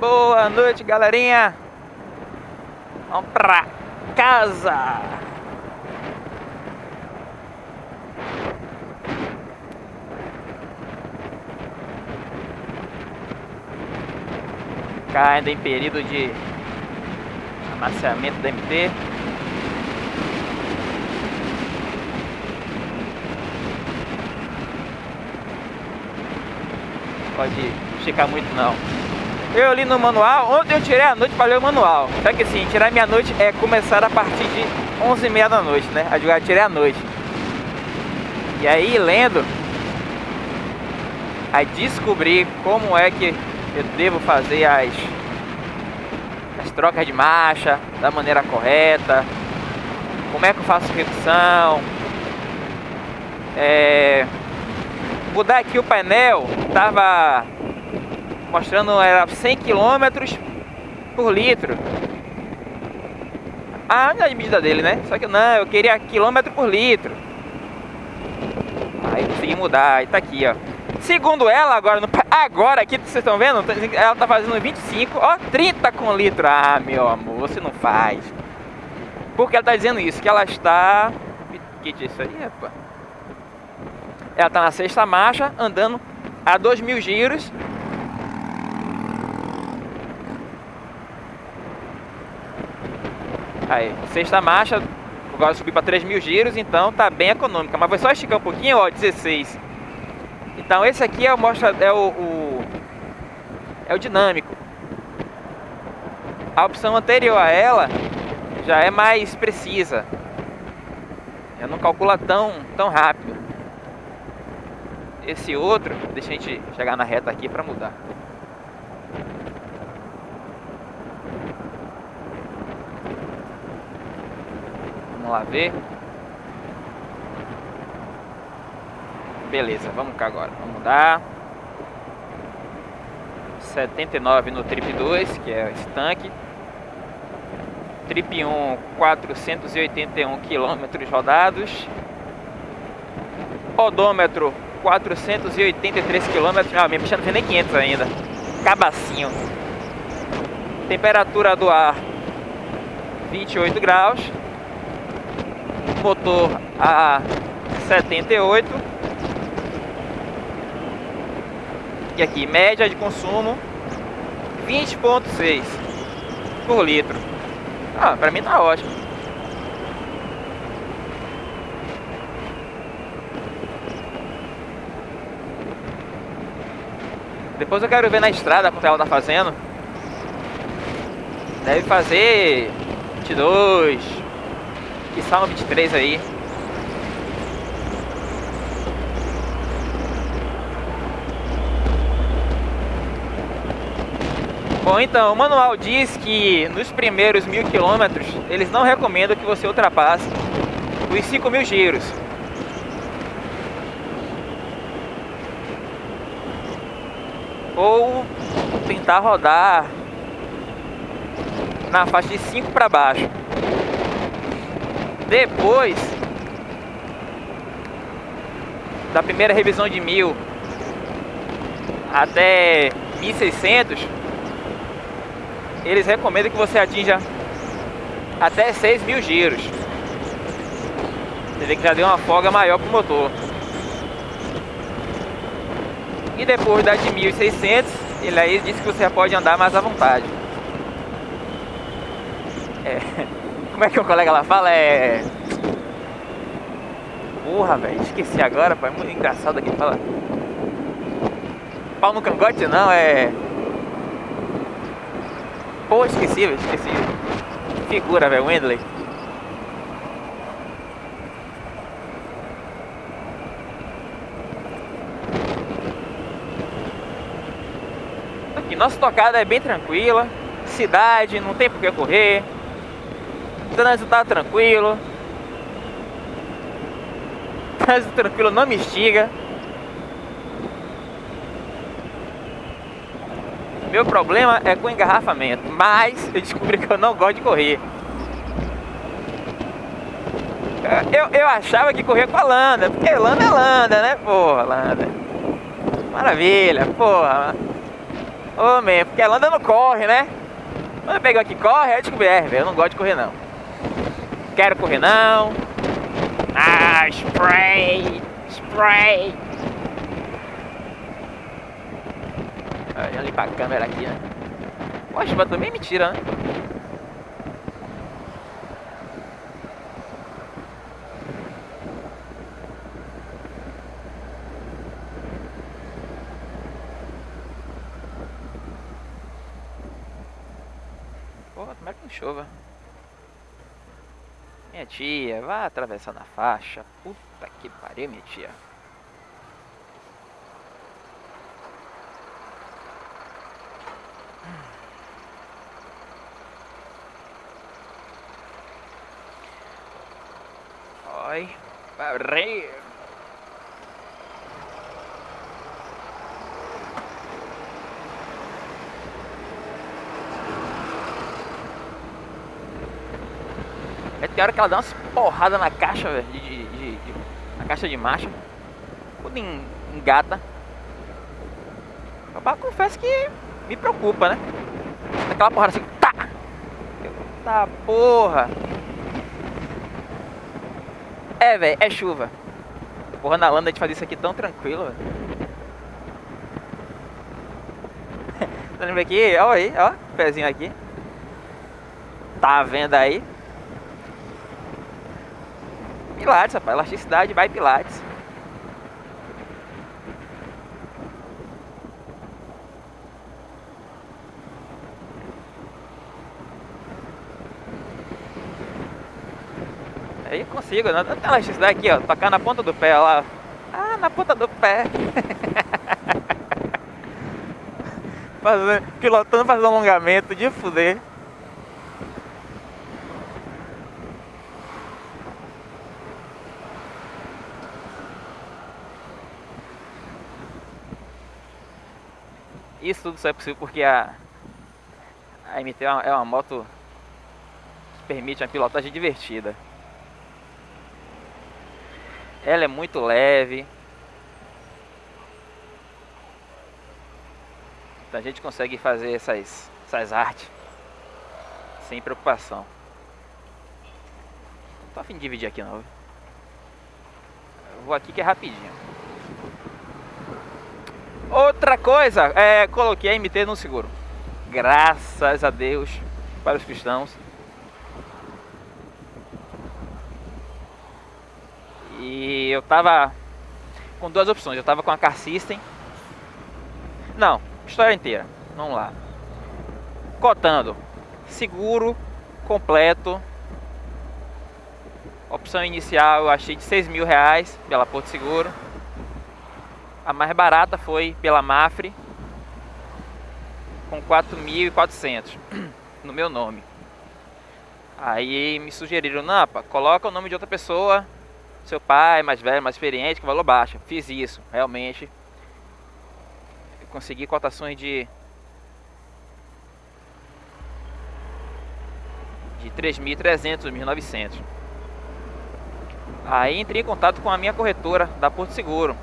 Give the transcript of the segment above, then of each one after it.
Boa noite, galerinha. Vamos pra casa. Cá ainda em período de amaciamento da MT. Pode esticar muito não. Eu li no manual, ontem eu tirei a noite para ler o manual. Só que assim, tirar minha noite é começar a partir de 11h30 da noite, né? A jogar tirei a noite. E aí, lendo, aí descobri como é que eu devo fazer as, as trocas de marcha da maneira correta, como é que eu faço redução, é, mudar aqui o painel, tava mostrando era 100 km por litro. A medida dele, né? Só que não, eu queria quilômetro por litro. Aí consegui mudar, e tá aqui, ó. Segundo ela, agora, no, agora aqui, vocês estão vendo? Ela tá fazendo 25, ó, 30 com litro. Ah, meu amor, você não faz. Porque ela tá dizendo isso, que ela está... Que que é isso aí? Ela tá na sexta marcha, andando a 2 mil giros Aí, sexta marcha, agora subi para 3 mil giros, então tá bem econômica. Mas vou só esticar um pouquinho, ó, 16. Então esse aqui é o, mostra, é o, o, é o dinâmico. A opção anterior a ela já é mais precisa. Já não calcula tão, tão rápido. Esse outro, deixa a gente chegar na reta aqui para mudar. Vamos lá ver. Beleza, vamos cá agora. Vamos dar 79 no trip 2, que é esse tanque. Trip 1, 481 quilômetros rodados. Odômetro, 483 quilômetros. Ah, minha picha não nem 500 ainda. Cabacinho. Temperatura do ar, 28 graus motor a 78 e aqui média de consumo 20.6 por litro. Ah, para mim tá ótimo. Depois eu quero ver na estrada quanto ela tá fazendo. Deve fazer 22 que só 23 aí. Bom, então, o manual diz que nos primeiros mil quilômetros eles não recomendam que você ultrapasse os 5 mil giros. Ou tentar rodar na faixa de 5 para baixo. Depois da primeira revisão de mil até 1600, eles recomendam que você atinja até 6 mil giros. Você vê que já deu uma folga maior para o motor. E depois da de 1600, ele aí disse que você pode andar mais à vontade. É. Como é que o colega lá fala? É. Porra, velho, esqueci agora, pô. É muito engraçado aqui fala. Pau no cangote não, é. Pô, esqueci, velho, esqueci. Figura, velho, Wendley. Aqui, nossa tocada é bem tranquila. Cidade, não tem por que correr trânsito tá tranquilo. Trânsito tranquilo não me estiga. Meu problema é com engarrafamento, mas eu descobri que eu não gosto de correr. Eu, eu achava que corria com a Landa, porque Landa é Landa, né? Porra, Landa. Maravilha, porra. Ô, oh, man, porque ela anda no corre, né? Quando eu pego aqui corre, é descobrir, é, velho, eu não gosto de correr não. Quero correr não. Ah, spray, spray. Olha ali pra câmera aqui, né? Poxa, mas também mentira, né? Porra, tomara que não chova. Tia, vai atravessar na faixa. Puta que pariu, minha tia. Oi, parei. Tem hora que ela dá umas porradas na caixa, velho, de, de, de, de, na caixa de marcha. Tudo em, engata. Eu confesso que me preocupa, né? Aquela porrada assim, tá! Tá porra! É, velho, é chuva. Porra, na landa a gente fazer isso aqui tão tranquilo, velho. tá vendo aqui? Olha aí, ó, pezinho aqui. Tá vendo aí? Pilates, rapaz. Elasticidade vai Pilates. Aí consigo, né? Tem elasticidade aqui, ó. Tocar na ponta do pé, lá. Ah, na ponta do pé. fazendo, pilotando, fazendo alongamento de fuder. Isso tudo só é possível porque a, a MT é uma, é uma moto que permite uma pilotagem divertida. Ela é muito leve. Então a gente consegue fazer essas, essas artes sem preocupação. Não tô afim de dividir aqui não. Eu vou aqui que é rapidinho. Outra coisa, é, coloquei a MT no seguro. Graças a Deus para os cristãos. E eu tava com duas opções. Eu tava com a Car System. Não, história inteira. Vamos lá. Cotando. Seguro completo. Opção inicial eu achei de 6 mil reais pela Porto Seguro. A mais barata foi pela Mafre, com 4.400 no meu nome. Aí me sugeriram, Nampa, coloca o nome de outra pessoa, seu pai, mais velho, mais experiente, que valor baixo. Fiz isso, realmente. Consegui cotações de de 3.300, 1.900. Aí entrei em contato com a minha corretora da Porto Seguro.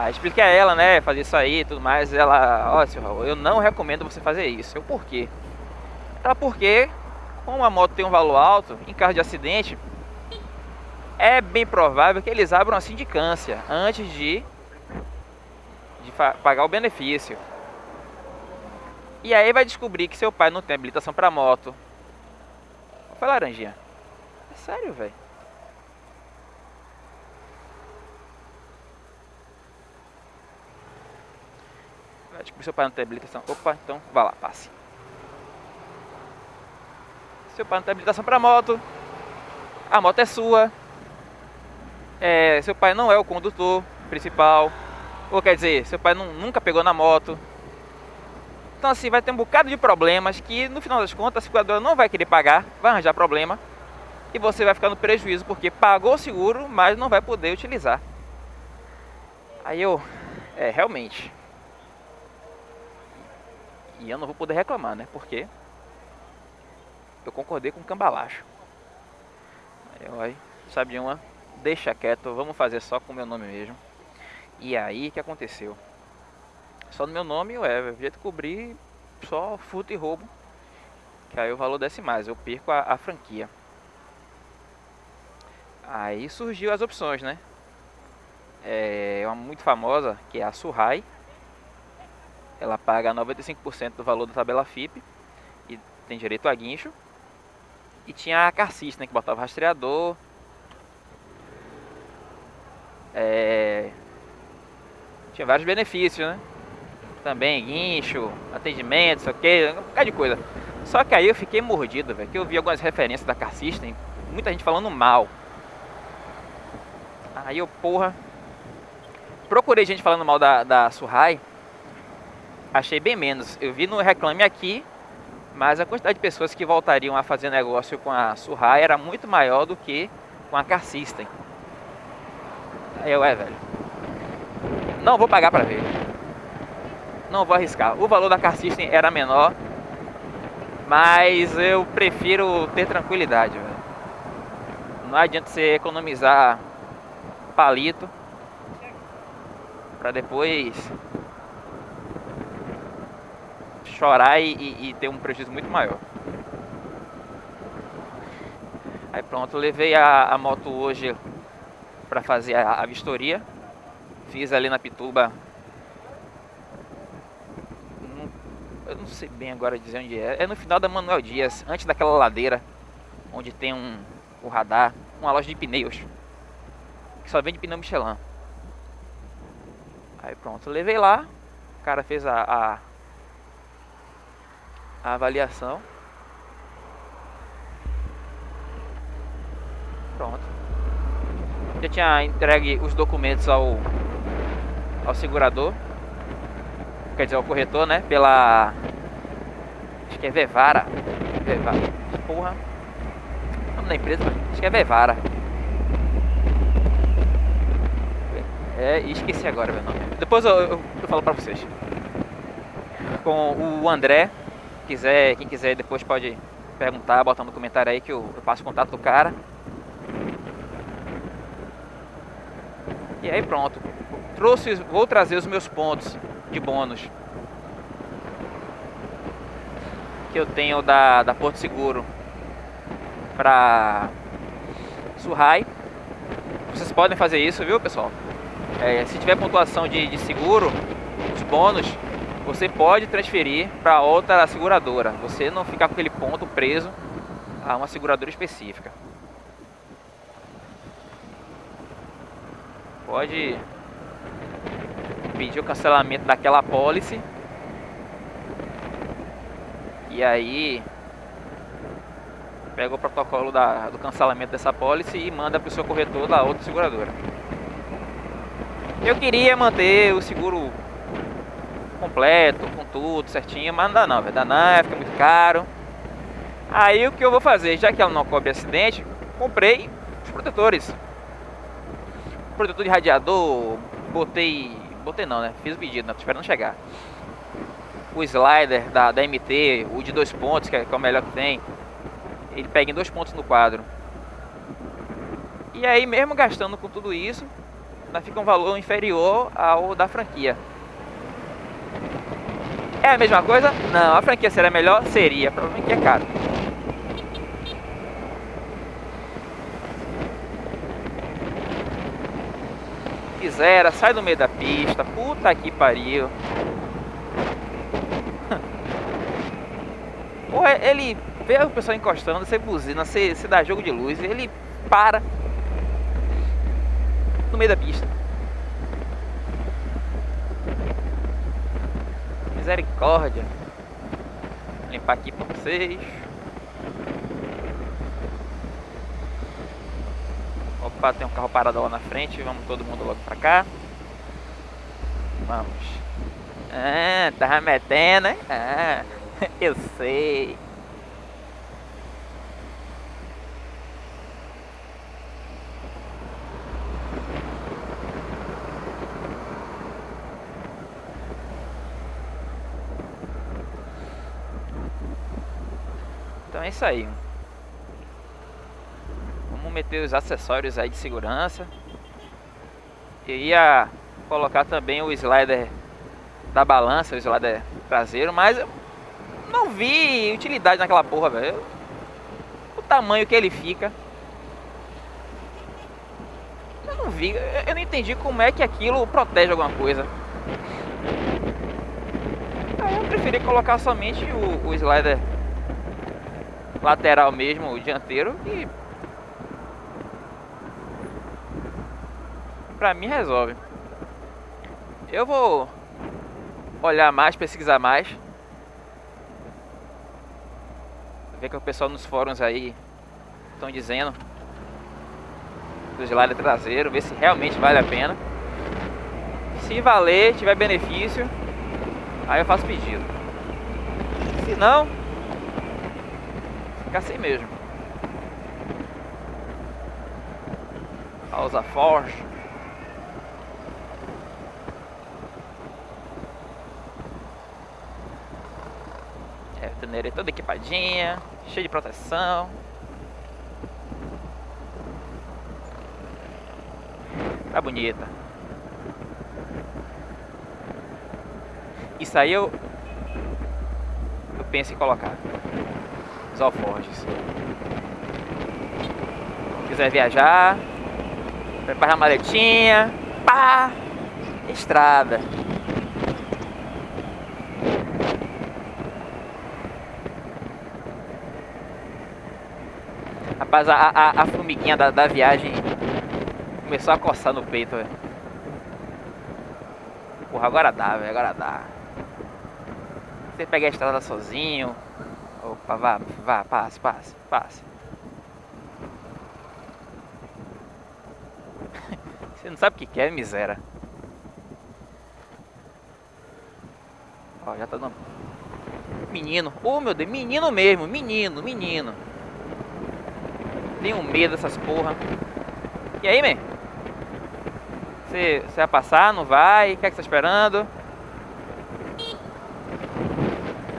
Ah, expliquei a ela, né, fazer isso aí e tudo mais. Ela, ó, senhor Raul, eu não recomendo você fazer isso. Eu, por quê? Ela, porque, como a moto tem um valor alto, em caso de acidente, é bem provável que eles abram a sindicância antes de, de pagar o benefício. E aí vai descobrir que seu pai não tem habilitação para moto. Foi laranjinha. É sério, velho. Acho que seu pai não tem habilitação. Opa, então vá lá, passe. Seu pai não tem habilitação para moto. A moto é sua. É, seu pai não é o condutor principal. Ou quer dizer, seu pai não, nunca pegou na moto. Então assim, vai ter um bocado de problemas que no final das contas a seguradora não vai querer pagar, vai arranjar problema. E você vai ficar no prejuízo porque pagou o seguro, mas não vai poder utilizar. Aí eu, é, realmente, e eu não vou poder reclamar, né? Porque eu concordei com o cambalacho. Eu aí, sabe uma? Deixa quieto, vamos fazer só com o meu nome mesmo. E aí, que aconteceu? só no meu nome e Ever. O jeito cobrir só furto e roubo. Que aí o valor desce mais, eu perco a, a franquia. Aí surgiu as opções, né? É uma muito famosa, que é a Surrai. Ela paga 95% do valor da tabela FIP e tem direito a guincho. E tinha a Carcis, né, que botava rastreador. É... Tinha vários benefícios, né? Também guincho, atendimento, isso aqui, um bocado de coisa. Só que aí eu fiquei mordido, velho, que eu vi algumas referências da Car System, muita gente falando mal. Aí eu, porra, procurei gente falando mal da, da Surrai, achei bem menos. Eu vi no Reclame Aqui, mas a quantidade de pessoas que voltariam a fazer negócio com a Surrai era muito maior do que com a Car System. Eu, é, velho, não vou pagar pra ver. Não vou arriscar. O valor da Car System era menor, mas eu prefiro ter tranquilidade, velho. Não adianta você economizar palito para depois chorar e, e, e, ter um prejuízo muito maior. Aí pronto, levei a, a moto hoje para fazer a, a vistoria. Fiz ali na Pituba eu não sei bem agora dizer onde é. É no final da Manuel Dias, antes daquela ladeira onde tem um radar, uma loja de pneus que só vende pneu Michelin. Aí pronto, levei lá, o cara fez a, a, a avaliação. Pronto. Já tinha entregue os documentos ao ao segurador quer dizer, o corretor, né? Pela. Acho que é Vevara. Vevara. Porra. O da empresa? Acho que é Vevara. É, esqueci agora meu nome. Depois eu, eu, eu falo pra vocês. Com o André, quiser, quem quiser depois pode perguntar, botar no comentário aí que eu, eu passo o contato do cara. E aí pronto. Trouxe, vou trazer os meus pontos de bônus que eu tenho da, da Porto Seguro para Surrai. Vocês podem fazer isso, viu, pessoal? É, se tiver pontuação de, de seguro, os bônus, você pode transferir para outra seguradora. Você não ficar com aquele ponto preso a uma seguradora específica. Pode pedir o cancelamento daquela pólice. E aí pega o protocolo da, do cancelamento dessa pólice e manda para o seu corretor da outra seguradora. Eu queria manter o seguro completo, com tudo certinho, mas não dá não, dar não, fica muito caro. Aí o que eu vou fazer, já que ela não cobre acidente, comprei os protetores. Protetor de radiador, botei Botei não, né? Fiz o pedido, né? Tô esperando chegar. O slider da, da MT, o de dois pontos, que é, que é o melhor que tem, ele pega em dois pontos no quadro. E aí, mesmo gastando com tudo isso, ainda fica um valor inferior ao da franquia. É a mesma coisa? Não, a franquia seria melhor? Seria, provavelmente que é caro. Zera, sai do meio da pista. Puta que pariu. Porra, ele vê o pessoal encostando, você buzina, você, você dá jogo de luz, ele para no meio da pista. Misericórdia. Vou limpar aqui pra vocês. Opa, tem um carro parado lá na frente, vamos todo mundo logo pra cá. Vamos. Ah, tava metendo, hein? Ah, eu sei. É isso aí meter os acessórios aí de segurança. Eu ia colocar também o slider da balança, o slider traseiro, mas eu não vi utilidade naquela porra, velho. O tamanho que ele fica. Eu não vi, eu não entendi como é que aquilo protege alguma coisa. Aí eu preferi colocar somente o, o slider lateral mesmo, o dianteiro e pra mim resolve. Eu vou olhar mais, pesquisar mais. Ver o que o pessoal nos fóruns aí estão dizendo do gelado traseiro, ver se realmente vale a pena. Se valer, tiver benefício, aí eu faço pedido. Se não, fica assim mesmo. Pausa Force. torneira toda equipadinha, cheia de proteção. Tá bonita. Isso aí eu eu penso em colocar os alforjes. Quiser viajar, preparar a maletinha, pá, estrada. Rapaz, a, a, a formiguinha da, da viagem começou a coçar no peito, velho. Porra, agora dá, velho, agora dá. Você pega a estrada sozinho. Opa, vá, vá, passe, passe, passe. Você não sabe o que quer, miséria. Ó, já tá dando. Menino, oh meu Deus, menino mesmo, menino, menino. Tenho medo dessas porra. E aí, man? Você, você vai passar, não vai? O que é que você tá esperando?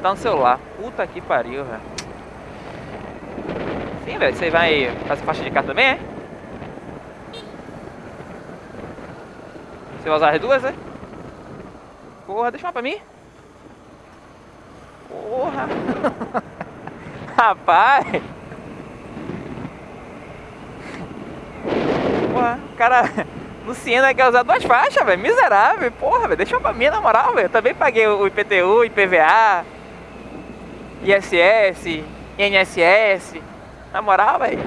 Estar no celular. Puta que pariu, velho. Sim, velho. Você vai fazer faixa de carro também, é? Você vai usar as duas, é? Porra, deixa uma pra mim. Porra. Rapaz. Porra, cara Siena quer usar duas faixas, velho. Miserável, porra, velho. Deixa pra mim, na moral, velho. Eu também paguei o IPTU, IPVA, ISS, INSS. Na moral, velho.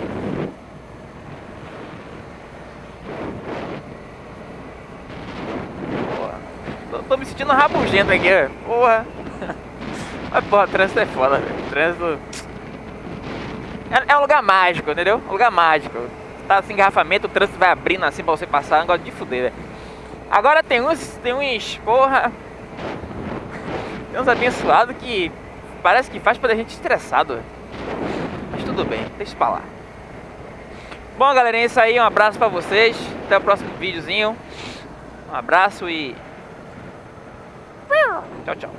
Tô, tô, me sentindo rabugento aqui, velho. Porra. Mas, porra, trânsito é foda, velho. Trânsito. É, é um lugar mágico, entendeu? Um lugar mágico tá sem engarrafamento, o trânsito vai abrindo assim pra você passar, negócio de fuder, velho. Agora tem uns, tem uns, porra, tem uns abençoados que parece que faz pra a gente estressado. Mas tudo bem, deixa pra lá. Bom, galera, é isso aí, um abraço pra vocês, até o próximo videozinho. Um abraço e... Tchau, tchau.